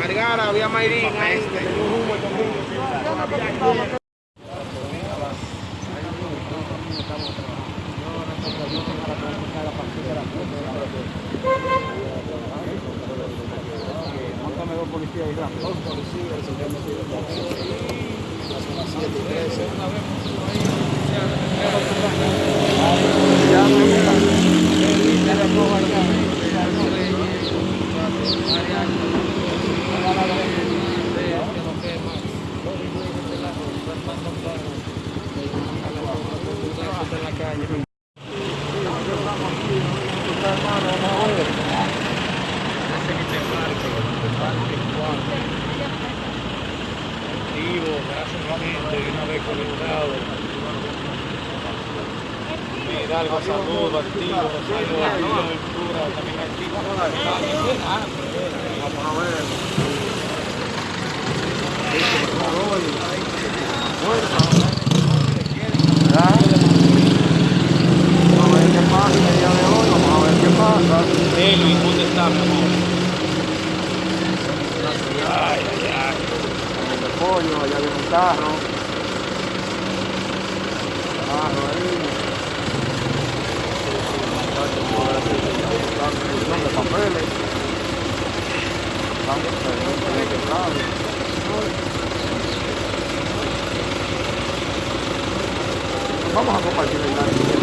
Margara, vía Mairina, este. policía y el la gráficamente, una vez conectado. Hidalgo, saludo, activo, saludo, activo, Ventura, también activo. Vamos a ver. Vamos a ver qué pasa el de hoy, vamos a ver qué pasa. Elvin, ¿dónde está, pollo, allá viene un carro. Carro ahí. Muchachos, de papeles. Están de que Vamos a compartir el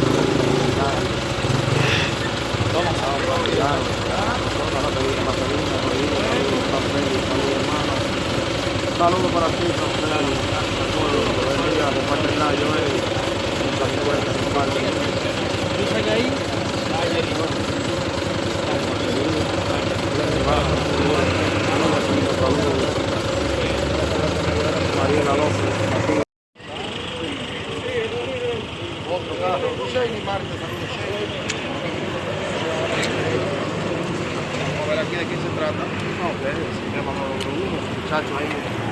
他专业。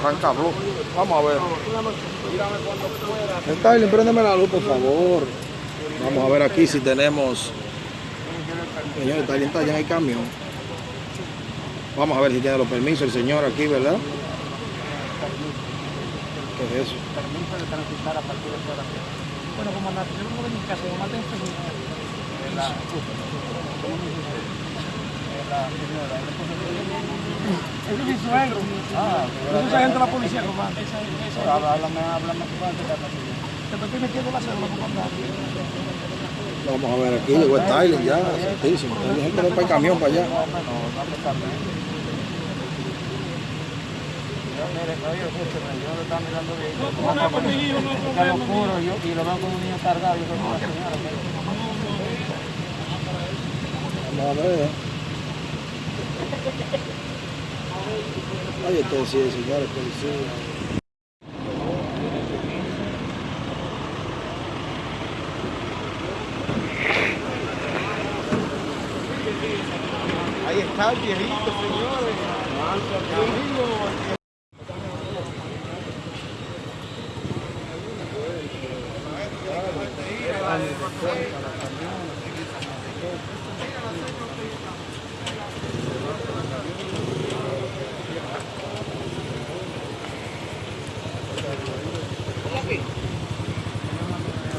Arranca blue. Vamos a ver. Stalin, préndeme la luz, por favor. Vamos a ver aquí si tenemos. Señor, Stalin está allá en el camión. Vamos a ver si tiene los permisos el señor aquí, ¿verdad? ¿Qué es eso? permiso de transitar a partir de fuera. Bueno, comandante, yo vengo de mi casa, yo maté a Eh, señora, el. Ese es mi suegro. Ah, sargento de la policía, comandante. Háblame, háblame fuerte, Te estoy metiendo la cédula. Vamos a ver aquí, llegó Stalin ya, santísimo. Hay gente que va para el camión para allá. Mire, oye, escúcheme, yo lo estaba mirando bien. Ya lo juro, yo, y lo veo como un niño cargado, yo señora. Vamos a ver. Ay, sí, señores, policía. Ahí está el viejito, señores.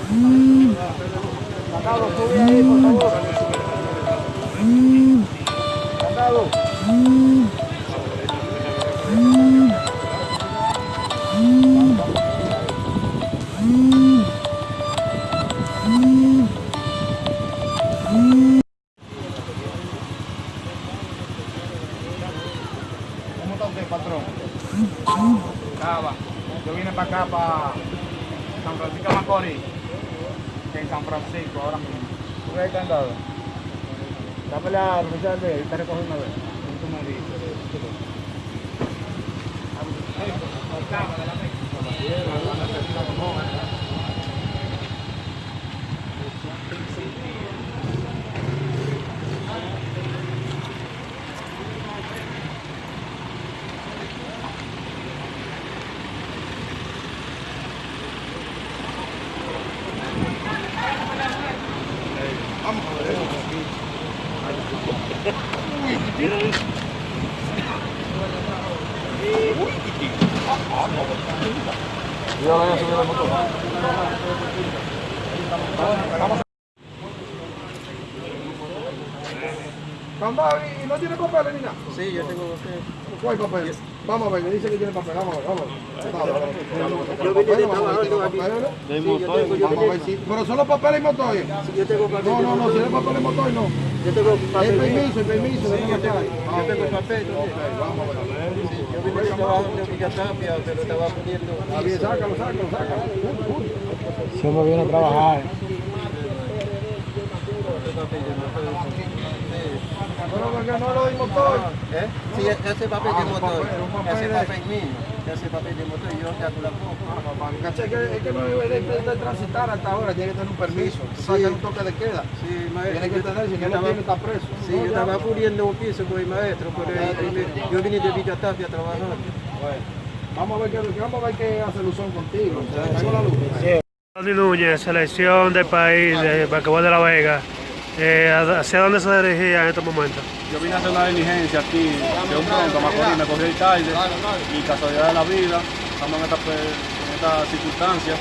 うん。う。Acá, para San Francisco de Macorís. En San Francisco, ahora mismo. Porque hay candado. Dame la oficial de ahí, está recogiendo una vez. Yo voy a subir la moto. Candado, ¿y no tiene papeles ni nada? Sí, yo tengo. ¿Cuál papel? Vamos a ver, me dice que tiene papel, vamos a ver, vamos a ver. Yo vine de trabajar aquí. De Sí, yo motor. tengo, yo Vamos a ver tengo, si... Pero solo papeles y motor. yo tengo papel. No, no, no, si es papel y motor, no. Yo tengo El papel. permiso, el permiso. Sí, yo tengo, yo tengo ok. papel. también. Vamos a ver. Sácalo, sácalo, sácalo. Siempre viene a trabajar. Pero porque no lo di motor. ¿Eh? Sí, ese papel de Ah, motor. papel, un papel Ese de- papel mío. Ese papel de motor, yo te la pongo. Caché que es que no debe de, de- de transitar hasta ahora, tiene que tener un permiso. Hay un toque de queda. Sí, maestro. Tiene que tener, si no lo tiene, está preso. Sí, yo estaba puliendo un piso con el maestro, pero yo vine de Villatapia a trabajar. Bueno, vamos a ver qué, vamos a ver qué hace Luzón contigo. Se la luz. Selección del país de Basquetbol de La Vega. Eh, ¿Hacia dónde se dirigía en estos momentos? Yo vine a hacer una diligencia aquí de un pronto a Macorís, me cogí el tarde y casualidad de la vida, estamos en esta, pe- en esta circunstancia.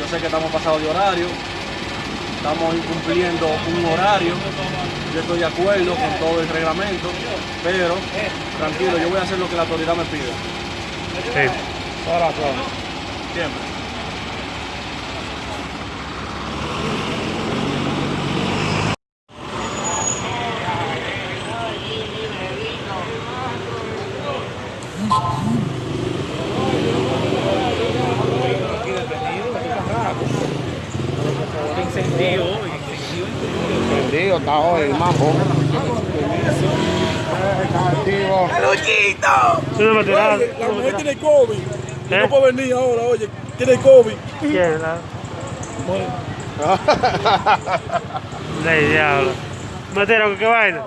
Yo sé que estamos pasados de horario, estamos incumpliendo un horario, yo estoy de acuerdo con todo el reglamento, pero tranquilo, yo voy a hacer lo que la autoridad me pida, Sí. siempre. Encendido está hoy el mambo. Está activo. ¿Tú no me tiras? La mujer tiene COVID. ¿Eh? no puede venir ahora, oye. Tiene COVID. ¿Quién? La... Diablo. Matero, ¿qué vaina?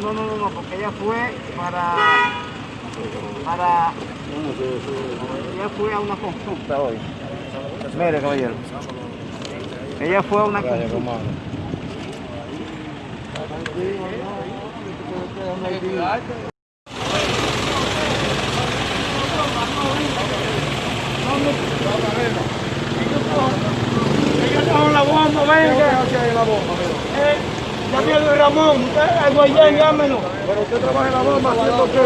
No, no, no, porque ella fue para. para. Ella fue a una consulta hoy. Mire, caballero. Ella fue a una consulta. Con la bomba, venga. Ya viene Ramón. Usted, el Guayán, llámelo. Pero usted trabaja en la bomba, ¿haciendo qué?